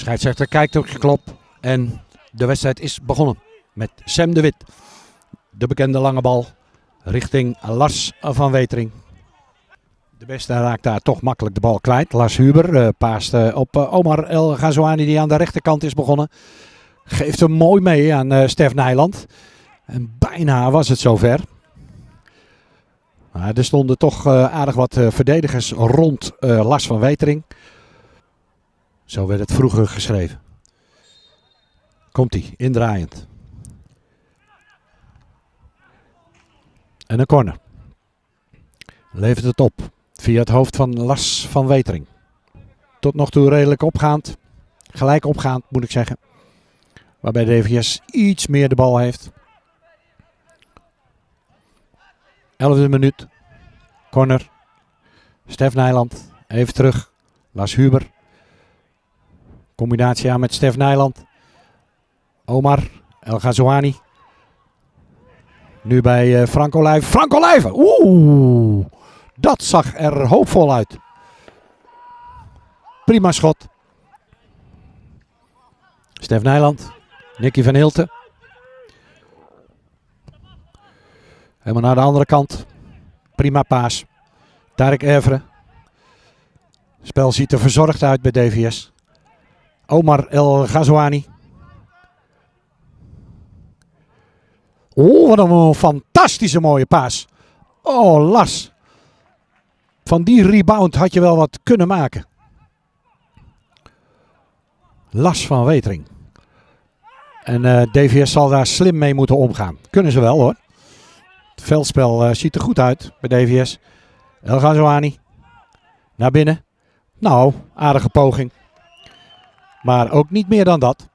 Scheidsrechter kijkt op klop en de wedstrijd is begonnen met Sam de Wit. De bekende lange bal richting Lars van Wetering. De beste raakt daar toch makkelijk de bal kwijt. Lars Huber uh, paast uh, op uh, Omar El Ghazouani die aan de rechterkant is begonnen. Geeft hem mooi mee aan Stef Nijland. En bijna was het zover. Maar er stonden toch aardig wat verdedigers rond Lars van Wetering. Zo werd het vroeger geschreven. Komt hij, indraaiend. En een corner. Levert het op via het hoofd van Lars van Wetering. Tot nog toe redelijk opgaand. Gelijk opgaand moet ik zeggen. Waarbij DVS iets meer de bal heeft. 11e minuut. Corner. Stef Nijland. Even terug. Lars Huber. Combinatie aan met Stef Nijland. Omar El Ghazouani. Nu bij uh, Frank Olijven. Frank Olijven! Oeh! Dat zag er hoopvol uit. Prima schot. Stef Nijland. Nicky van Hilten. Helemaal naar de andere kant. Prima paas. Tarek Evre. Spel ziet er verzorgd uit bij DVS. Omar El Ghazouani. Oh, wat een fantastische mooie paas. Oh, Las. Van die rebound had je wel wat kunnen maken. Las van Wetering. En eh, DVS zal daar slim mee moeten omgaan. Kunnen ze wel hoor. Het veldspel uh, ziet er goed uit bij DVS. El Ghazouani. Naar binnen. Nou, aardige poging. Maar ook niet meer dan dat.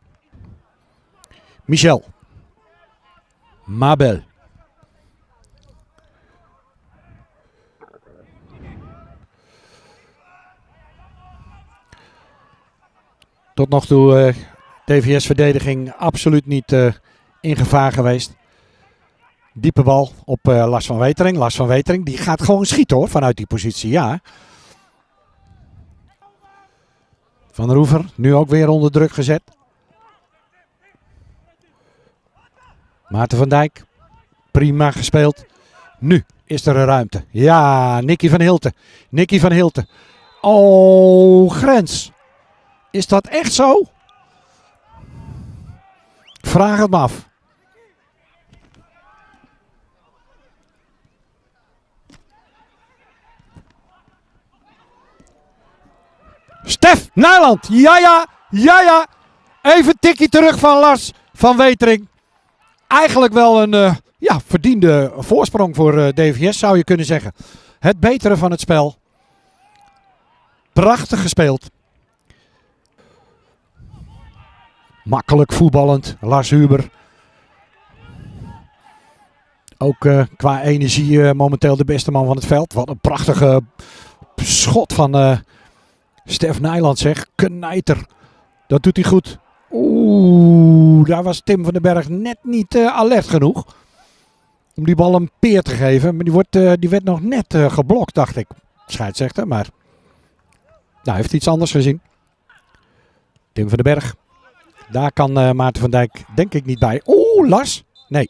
Michel. Mabel. Tot nog toe uh, eh, TVS-verdediging absoluut niet uh, in gevaar geweest. Diepe bal op uh, Lars van Wetering. Lars van Wetering die gaat gewoon schieten hoor, vanuit die positie, ja. Van Roever, nu ook weer onder druk gezet. Maarten van Dijk, prima gespeeld. Nu is er een ruimte. Ja, Nicky van Hilten. Nicky van Hilten. Oh, grens. Is dat echt zo? Vraag het me af. Stef Nijland. Ja, ja, ja, ja. Even tikje terug van Lars van Wetering. Eigenlijk wel een uh, ja, verdiende voorsprong voor eh, DVS zou je kunnen zeggen. Het betere van het spel. Prachtig gespeeld. Makkelijk voetballend. Lars Huber. Ook uh, qua energie momenteel de beste man van het veld. Wat een prachtige schot van Stef Nijland zeg. Knijter. Dat doet hij goed. Oeh, daar was Tim van den Berg net niet alert genoeg. Om die bal een peer te geven. Maar die, wordt, die werd nog net geblokt, dacht ik. Scheidsrechter, maar... Nou, heeft iets anders gezien. Tim van den Berg. Daar kan uh, Maarten van Dijk denk ik niet bij. Oeh, Lars. Nee.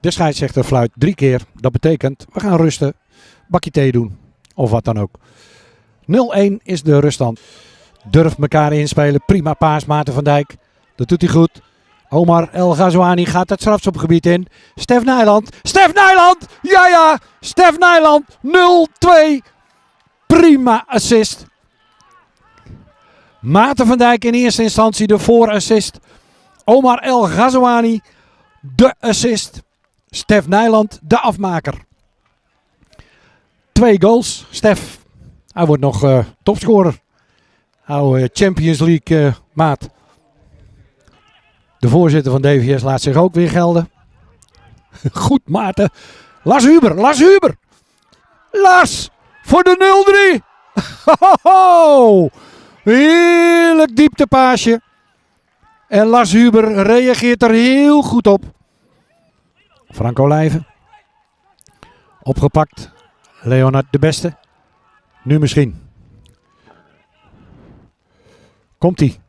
De scheidsrechter fluit drie keer. Dat betekent, we gaan rusten. Bakje thee doen. Of wat dan ook. 0-1 is de ruststand. Durft elkaar inspelen. Prima paas Maarten van Dijk. Dat doet hij goed. Omar El Ghazouani gaat het strafschopgebied in. Stef Nijland. Stef Nijland! Ja, ja! Stef Nijland. 0-2. Prima assist. Maarten van Dijk in eerste instantie de voorassist. Omar El Ghazouani de assist. Stef Nijland de afmaker. Twee goals. Stef, hij wordt nog uh, topscorer. Oude Champions League uh, maat. De voorzitter van DVS laat zich ook weer gelden. Goed Maarten. Lars Huber, Lars Huber. Lars voor de 0-3. Heerlijk dieptepaasje. En Lars Huber reageert er heel goed op. Franco Olijven. Opgepakt. Leonard de Beste. Nu misschien. Komt hij.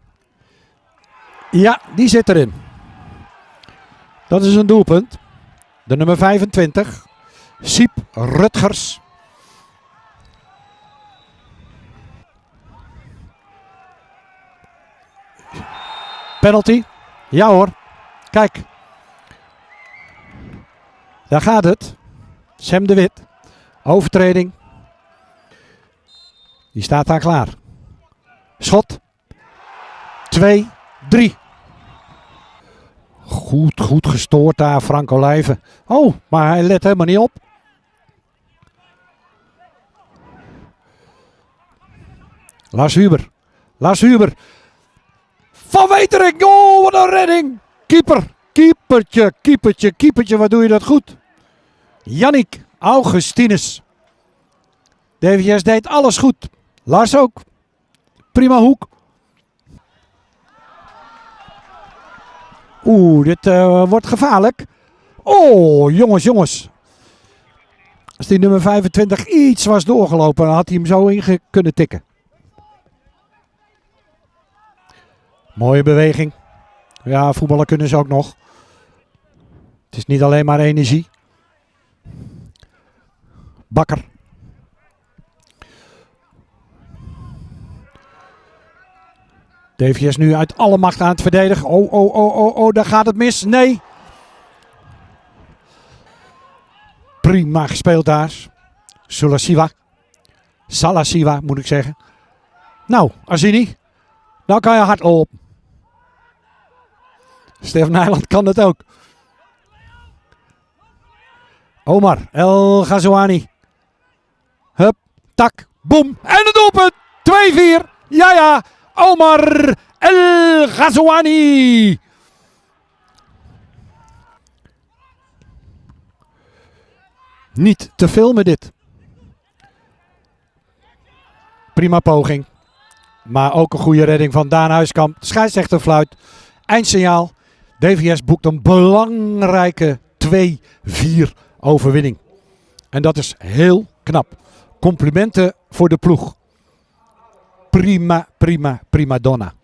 Ja, die zit erin. Dat is een doelpunt. De nummer 25. Siep Rutgers. Penalty. Ja hoor. Kijk. Daar gaat het. Sam de Wit. Overtreding. Die staat daar klaar. Schot. 2, 3. Goed, goed gestoord daar, Frank Olijven. Oh, maar hij let helemaal niet op. Lars Huber. Lars Huber. Van Wetering. Oh, wat een redding. Keeper. Keepertje, keepertje, keepertje. Wat doe je dat goed. Jannik Augustinus. DVS deed alles goed. Lars ook. Prima hoek. Oeh, dit uh, wordt gevaarlijk. Oh, jongens, jongens. Als die nummer 25 iets was doorgelopen, dan had hij hem zo in kunnen tikken. Mooie beweging. Ja, voetballen kunnen ze ook nog. Het is niet alleen maar energie. Bakker. DVS nu uit alle macht aan het verdedigen. Oh, oh, oh, oh, oh, daar gaat het mis. Nee. Prima gespeeld daar. Sulasiwa. Salasiwa moet ik zeggen. Nou, Azini. Nou kan je hard op. Stefan Nijland kan het ook. Omar El Ghazouani. Hup, tak, boem. En het doelpunt. 2-4. Ja, ja. Omar El Ghazouani. Niet te filmen dit. Prima poging. Maar ook een goede redding van Daan Huiskamp. Scheidsrechter fluit. Eindsignaal. DVS boekt een belangrijke 2-4 overwinning. En dat is heel knap. Complimenten voor de ploeg. Prima, prima, prima donna.